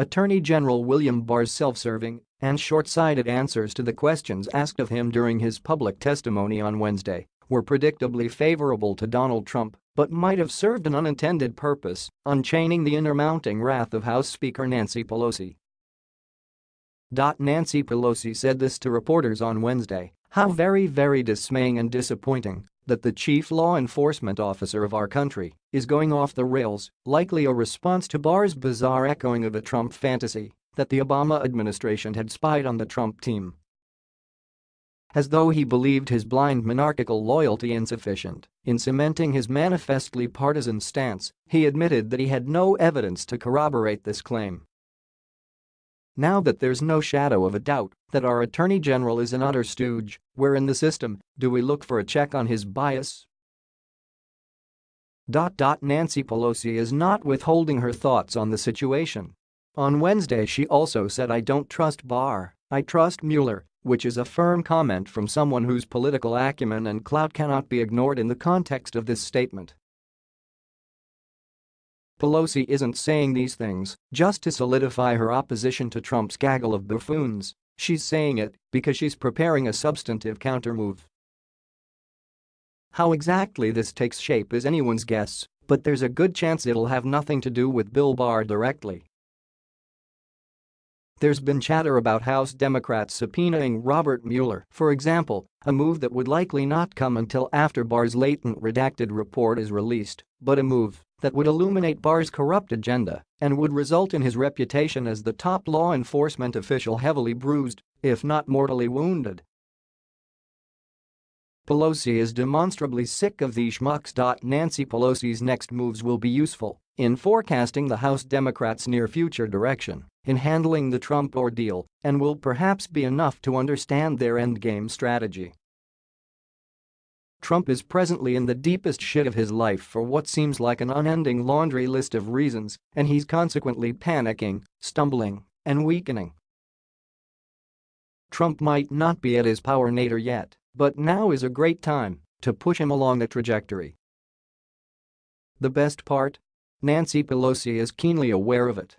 Attorney General William Barr's self-serving and short-sighted answers to the questions asked of him during his public testimony on Wednesday were predictably favorable to Donald Trump but might have served an unintended purpose, unchaining the inner-mounting wrath of House Speaker Nancy Pelosi. Nancy Pelosi said this to reporters on Wednesday, how very very dismaying and disappointing that the chief law enforcement officer of our country is going off the rails, likely a response to Barr's bizarre echoing of a Trump fantasy that the Obama administration had spied on the Trump team. As though he believed his blind monarchical loyalty insufficient in cementing his manifestly partisan stance, he admitted that he had no evidence to corroborate this claim. Now that there's no shadow of a doubt that our Attorney General is an utter stooge, where in the system do we look for a check on his bias? Nancy Pelosi is not withholding her thoughts on the situation. On Wednesday she also said I don't trust Barr, I trust Mueller, which is a firm comment from someone whose political acumen and clout cannot be ignored in the context of this statement. Pelosi isn't saying these things just to solidify her opposition to Trump's gaggle of buffoons, she's saying it because she's preparing a substantive countermove. How exactly this takes shape is anyone's guess, but there's a good chance it'll have nothing to do with Bill Barr directly. There's been chatter about House Democrats subpoenaing Robert Mueller, for example, a move that would likely not come until after Barr's latent redacted report is released, but a move that would illuminate Barr's corrupt agenda and would result in his reputation as the top law enforcement official heavily bruised, if not mortally wounded. Pelosi is demonstrably sick of these schmucks. Nancy Pelosi's next moves will be useful in forecasting the House Democrats' near future direction in handling the Trump ordeal and will perhaps be enough to understand their endgame strategy. Trump is presently in the deepest shit of his life for what seems like an unending laundry list of reasons and he's consequently panicking, stumbling, and weakening. Trump might not be at his power nadir yet, but now is a great time to push him along the trajectory. The best part? Nancy Pelosi is keenly aware of it